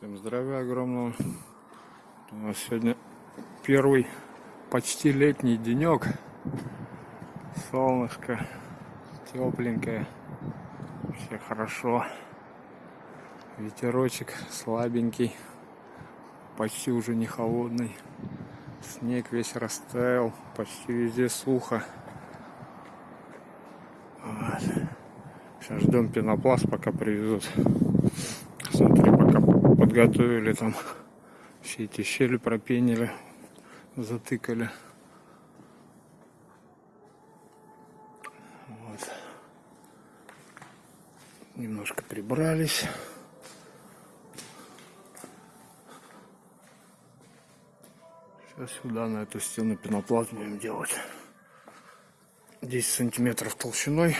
Всем здравия огромного. У нас сегодня первый почти летний денек. Солнышко тепленькое. Все хорошо. Ветерочек слабенький. Почти уже не холодный. Снег весь растаял. Почти везде сухо. Вот. Сейчас ждем пенопласт, пока привезут. Подготовили там все эти щели пропенили, затыкали. Вот. Немножко прибрались. Сейчас сюда, на эту стену пенопласт будем делать. 10 сантиметров толщиной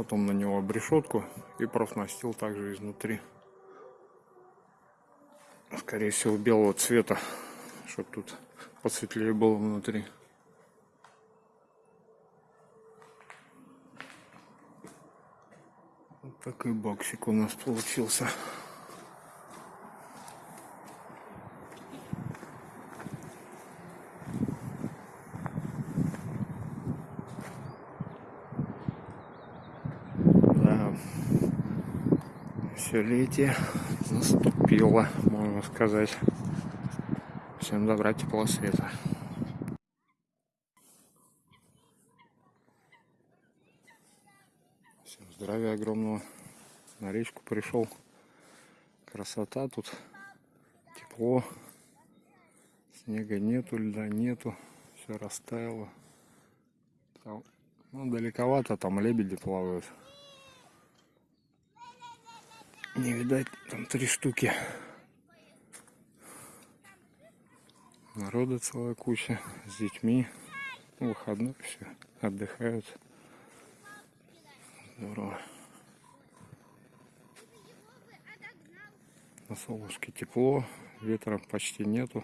потом на него обрешетку и профнастил также изнутри. Скорее всего белого цвета, чтобы тут посветлее было внутри. Вот такой боксик у нас получился. Все летие наступило, можно сказать. Всем добра, тепла, света. Всем здравия огромного. На речку пришел. Красота тут. Тепло. Снега нету, льда нету. Все растаяло. Ну, далековато, там лебеди плавают. Не видать, там три штуки. Народа целая куча с детьми. Выходной все, отдыхают. Здорово. На солнышке тепло, ветра почти нету.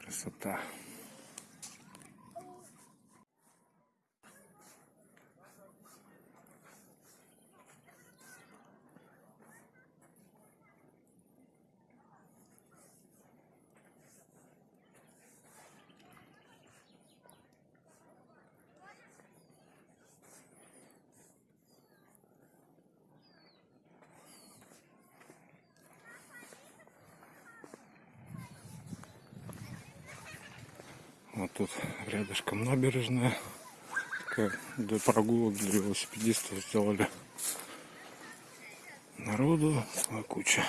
Красота. Тут рядышком набережная. Такая для прогулок для велосипедистов сделали. Народу целая куча.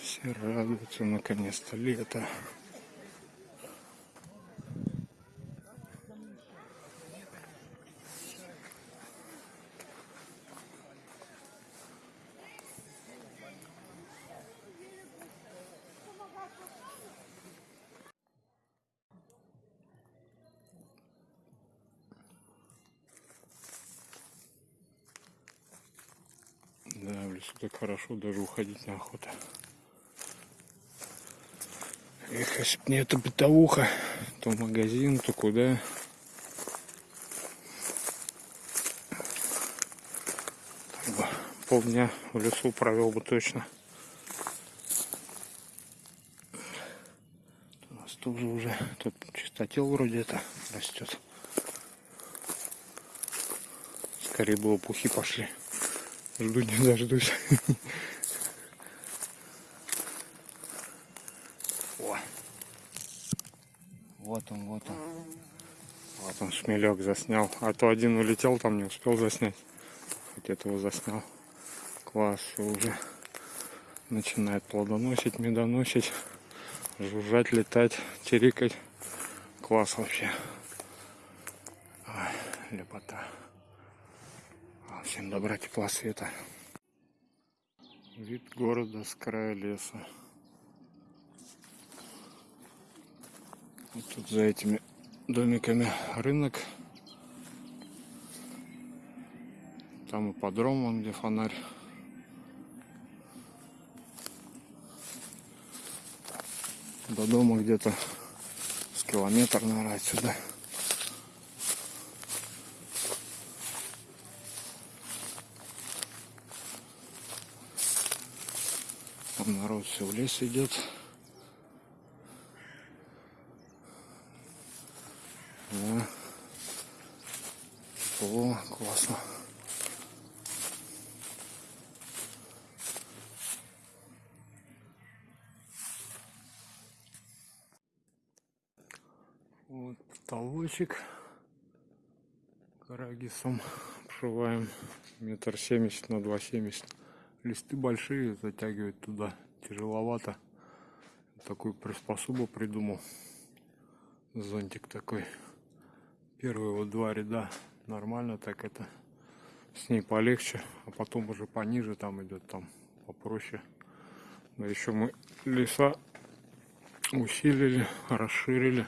Все радуются наконец-то лето. Да, в лесу так хорошо даже уходить на охоту. Эх, если бы не эта бытовуха, то магазин, то куда. Так бы полдня в лесу провел бы точно. У нас тоже уже тут чистотел вроде это растет. Скорее бы пухи пошли. Жду не дождусь. О. Вот он, вот он. Вот он, шмелек заснял. А то один улетел, там не успел заснять. Хоть этого заснял. Класс, уже начинает плодоносить, медоносить, жужжать, летать, чирикать. Класс вообще. Ой, лепота. Всем добра, тепла, света. Вид города с края леса. Вот тут за этими домиками рынок. Там ипподром, вон где фонарь. До дома где-то с километр, наверное, отсюда. Там народ все в лес идет. Да. О, классно. Вот потолочек карагисом обшиваем метр семьдесят на два семьдесят листы большие затягивать туда. Тяжеловато. Такую приспособу придумал. Зонтик такой. Первые вот два ряда нормально так это. С ней полегче а потом уже пониже там идет там попроще. Но еще мы леса усилили расширили.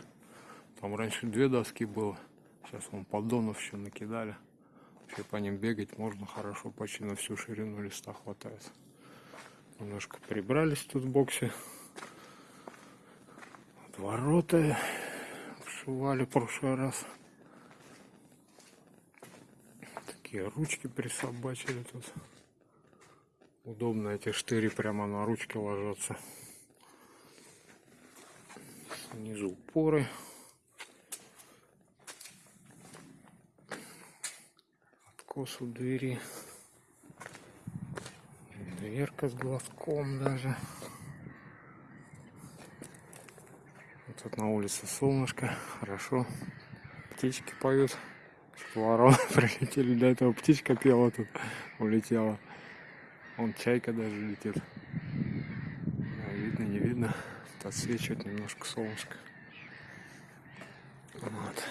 Там раньше две доски было. Сейчас вон поддонов еще накидали вообще по ним бегать можно хорошо почти на всю ширину листа хватает. Немножко прибрались тут в боксе. Вот ворота вшивали в прошлый раз. Такие ручки присобачили тут. Удобно эти штыри прямо на ручки ложатся. Снизу упоры откос у двери. Дверка с глазком даже. Вот тут на улице солнышко хорошо. Птички поют. Ворона прилетели. До этого птичка пела тут улетела. Он чайка даже летит. А, видно не видно. Тут отсвечивает немножко солнышко вот.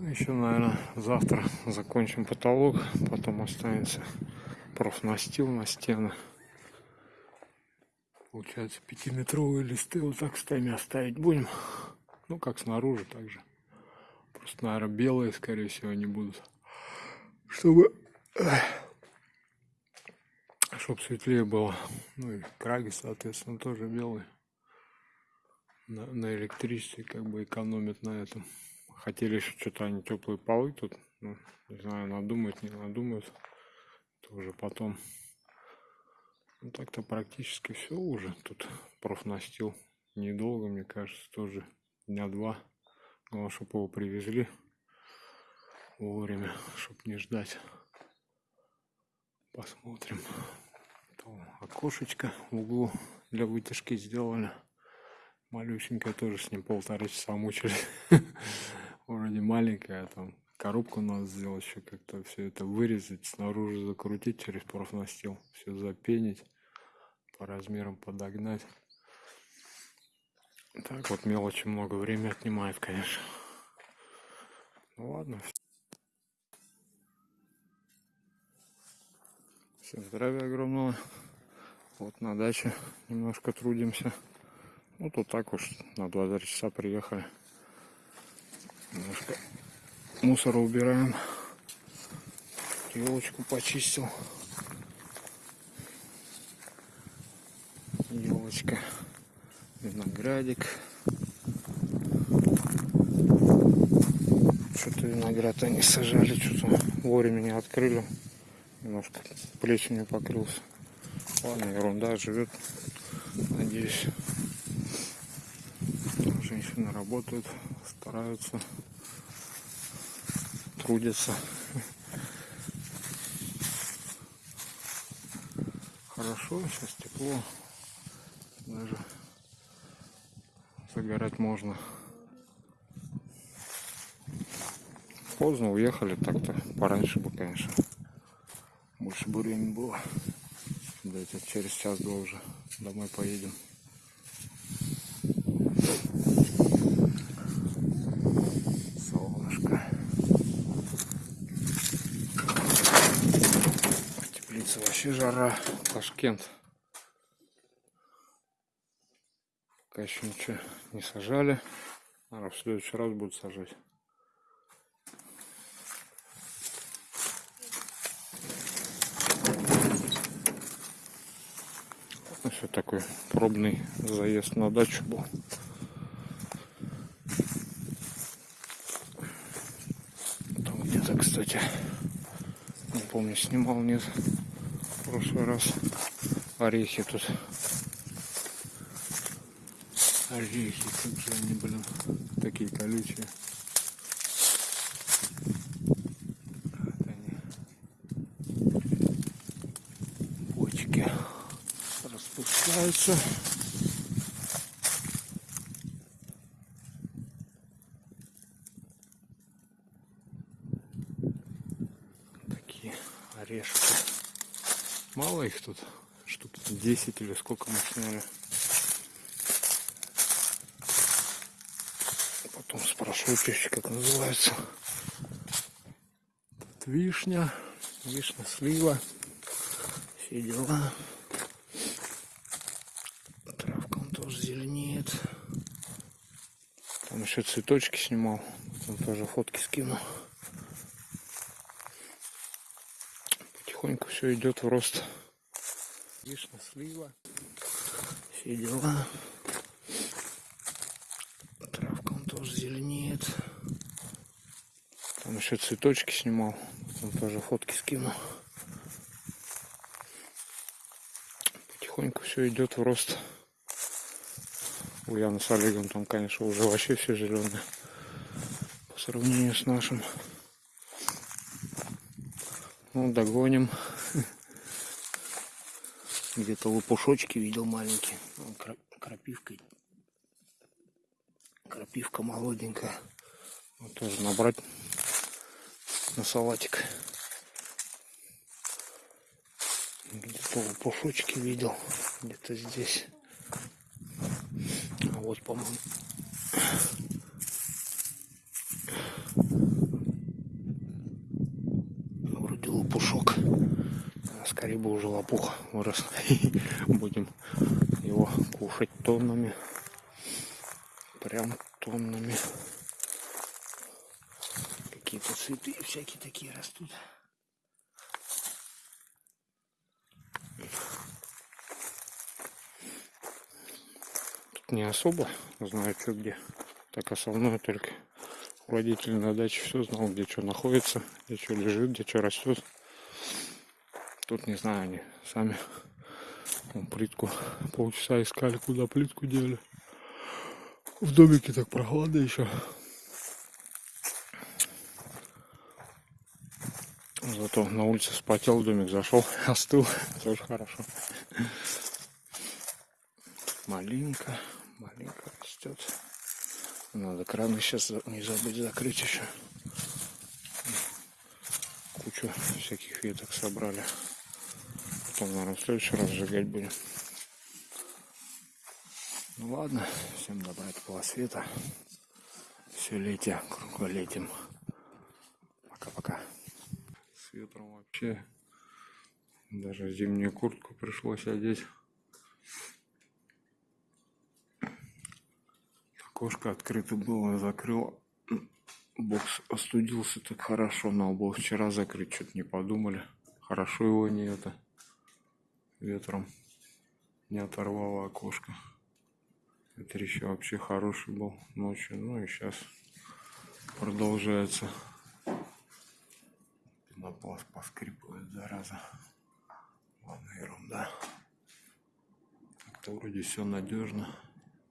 Ну, еще наверное завтра закончим потолок потом останется профнастил на стены получается пятиметровые листы вот так стами оставить будем ну как снаружи также Просто, наверное, белые, скорее всего, они будут. Чтобы... Чтобы светлее было. Ну и краги, соответственно, тоже белые. На, на электричестве как бы экономят на этом. Хотели еще что-то они теплые полы тут. Ну, не знаю, надумают, не надумают. Это уже потом. Ну так-то практически все уже. Тут профнастил недолго, мне кажется, тоже дня два. Главное, чтобы его привезли вовремя, чтобы не ждать. Посмотрим. То окошечко в углу для вытяжки сделали. Малюсенькая тоже с ним полтора часа мучились. Вроде маленькая, там коробку надо сделать еще как-то все это вырезать, снаружи закрутить через профнастил, все запенить, по размерам подогнать. Так вот мелочи много времени отнимает, конечно. Ну ладно. Всем здравия огромного. Вот на даче немножко трудимся. Ну тут так уж на 2 часа приехали. Немножко мусора убираем. Елочку почистил. Елочка виноградик. Что-то виноград они сажали, что-то вовремя не открыли. Немножко плесенью покрылся. Ладно, ерунда, живет. Надеюсь. Женщины работают, стараются, трудятся. Хорошо, сейчас тепло. Даже загорать можно. Поздно уехали, так-то пораньше бы, конечно. Больше бы времени было. Дайте через час-два уже домой поедем. Солнышко. Теплица вообще жара. Ташкент. Пока еще ничего не сажали. Наверное, в следующий раз будут сажать. Все такой пробный заезд на дачу был. Там где-то, кстати, не помню, снимал нет в прошлый раз орехи тут. Орехи, как же они, блин, такие колючие. Вот они. Почки распускаются. Такие орешки. Мало их тут, штук 10 или сколько мы сняли. Потом спрошу тещи, как называется. Тут вишня, вишня, слива, все дела. Травка он тоже зеленеет. Там еще цветочки снимал. Там тоже фотки скину. Потихоньку все идет в рост. Вишня, слива, все дела. Травка он тоже зеленеет. Там еще цветочки снимал. Там тоже фотки скину. Потихоньку все идет в рост. У Яны с Олегом там, конечно, уже вообще все зеленое. По сравнению с нашим. Ну, догоним. Где-то лопушочки видел маленькие. Кра- Крапивкой. Крапивка молоденькая. Вот тоже набрать на салатик. Где-то лопушочки видел. Где-то здесь. А вот, по-моему, вроде лопушок. А Скорее бы уже лопух вырос. Будем его кушать тоннами. Прям тоннами. Какие-то цветы всякие такие растут. Тут не особо знаю, что где. Так основное только родители на даче все знал, где что находится, где что лежит, где что растет. Тут не знаю, они сами плитку полчаса искали, куда плитку дели. В домике так прохладно еще. Зато на улице вспотел, в домик зашел, остыл. Тоже хорошо. Малинка, малинка растет. Надо краны сейчас не забыть закрыть еще. Кучу всяких веток собрали. Потом, наверное, в следующий раз сжигать будем. Ну ладно, всем добра такого света. Все летие, круглолетим. Пока-пока. С ветром вообще. Даже зимнюю куртку пришлось одеть. Окошко открыто было, закрыл. Бокс остудился так хорошо, надо было вчера закрыть, что-то не подумали. Хорошо его не это ветром не оторвало окошко. Ветер еще вообще хороший был ночью, ну и сейчас продолжается. Пенопласт поскрипывает, зараза. Ладно, ерунда. Так-то вроде все надежно.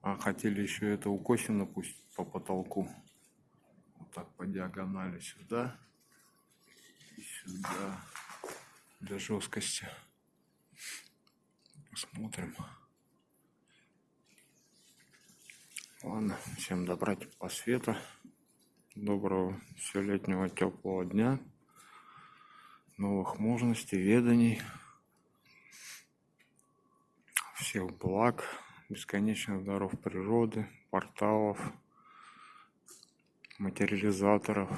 А хотели еще это укосина пустить по потолку. Вот так по диагонали сюда и сюда. Для жесткости. Посмотрим. Ладно, всем добра, по света. Доброго все летнего теплого дня. Новых мужностей, веданий. Всех благ, бесконечных даров природы, порталов, материализаторов.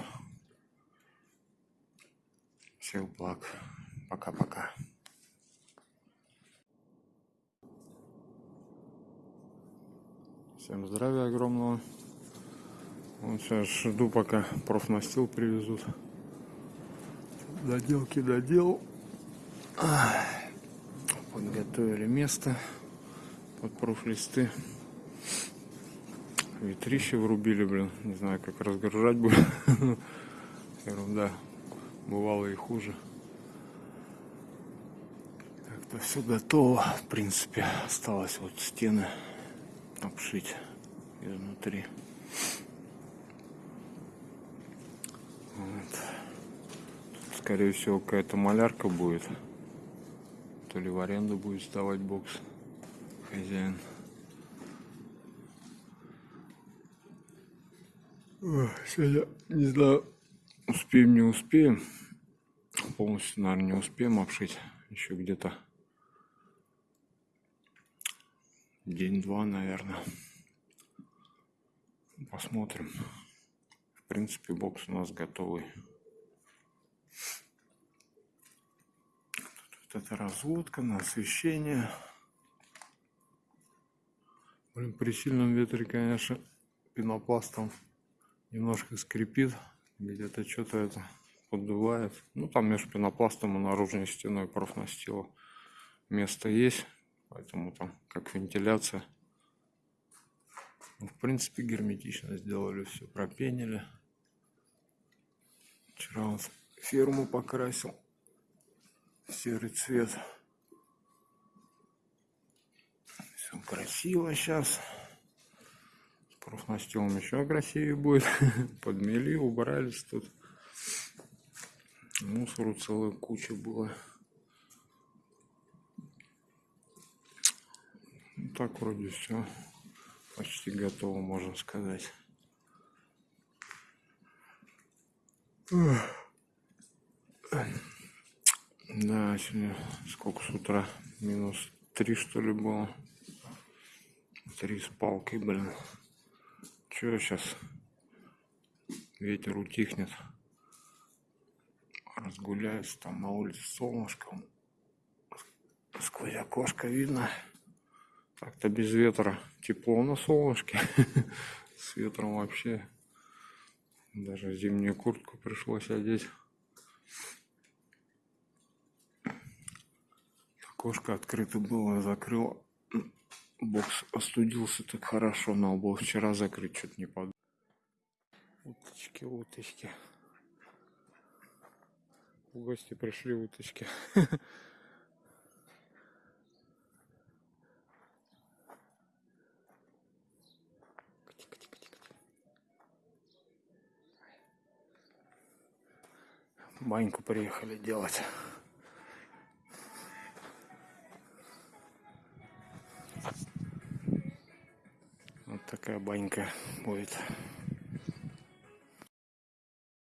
Всех благ. Пока-пока. Всем здравия огромного. Вот сейчас жду, пока профнастил привезут. Доделки доделал. Ах, Подготовили место под профлисты. Ветрище врубили, блин. Не знаю, как разгружать будет. Ерунда. Бывало и хуже. Так-то все готово. В принципе, осталось вот стены обшить изнутри. Вот. Тут, скорее всего, какая-то малярка будет. То ли в аренду будет сдавать бокс хозяин. Ой, Сегодня, не знаю, успеем, не успеем. Полностью, наверное, не успеем обшить. Еще где-то день-два, наверное. Посмотрим. В принципе, бокс у нас готовый. Тут вот разводка на освещение. Блин, при сильном ветре, конечно, пенопластом немножко скрипит. Где-то что-то это поддувает. Ну, там между пенопластом и наружной стеной профнастила место есть. Поэтому там как вентиляция. Ну, в принципе, герметично сделали все, пропенили. Вчера вот ферму покрасил серый цвет. Все красиво сейчас. С профнастилом еще красивее будет. Подмели, убрались тут. Мусору целая куча было. Так вроде все почти готово, можно сказать. Да, сегодня сколько с утра? Минус три что ли было? Три с палкой, блин. Че сейчас? Ветер утихнет. Разгуляюсь, там на улице солнышко. Сквозь окошко видно. Так-то без ветра тепло на солнышке. С ветром вообще. Даже зимнюю куртку пришлось одеть. Окошко открыто было, закрыл. Бокс остудился так хорошо, надо было вчера закрыть, что-то не под. Уточки, уточки. В гости пришли уточки. баньку приехали делать. Вот такая банька будет.